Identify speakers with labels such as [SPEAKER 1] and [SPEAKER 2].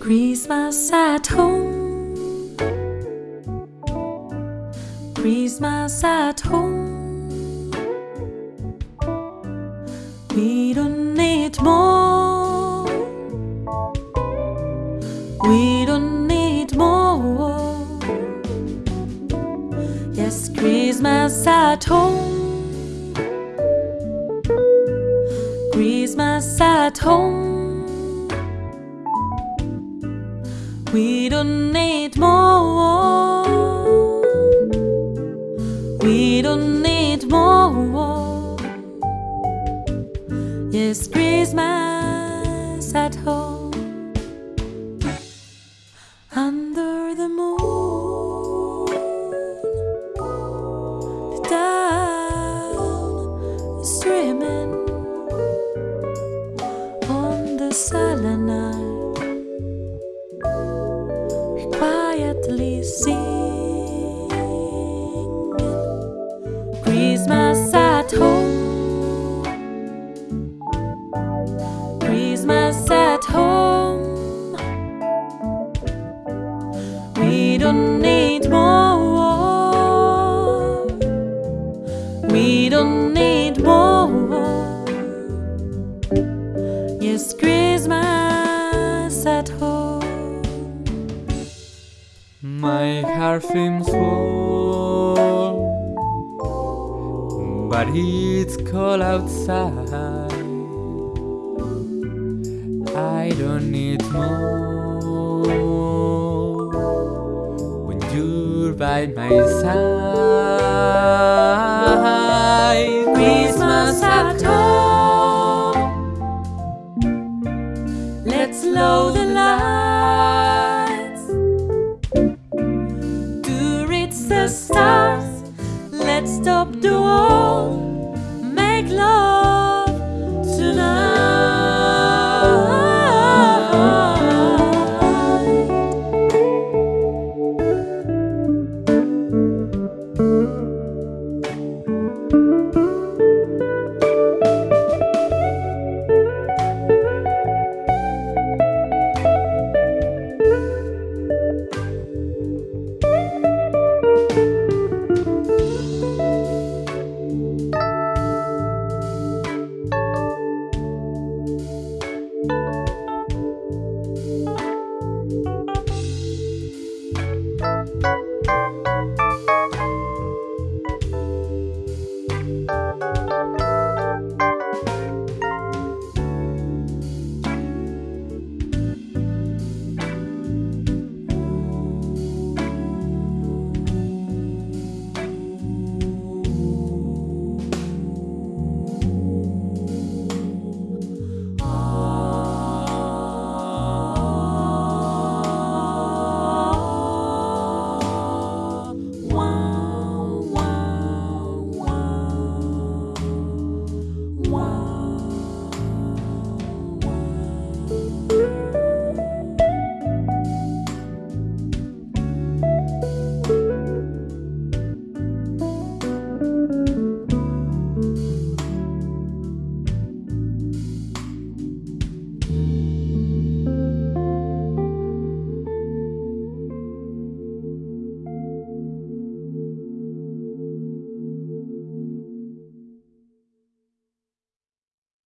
[SPEAKER 1] Christmas at home. Christmas at home. We don't need more. Yes, Christmas at home. Christmas at home. We don't need more. We don't need more. Yes, Christmas at home. We don't need more. Yes, Christmas at home.
[SPEAKER 2] My heart seems full, but it's cold outside. I don't need more when you're by my side.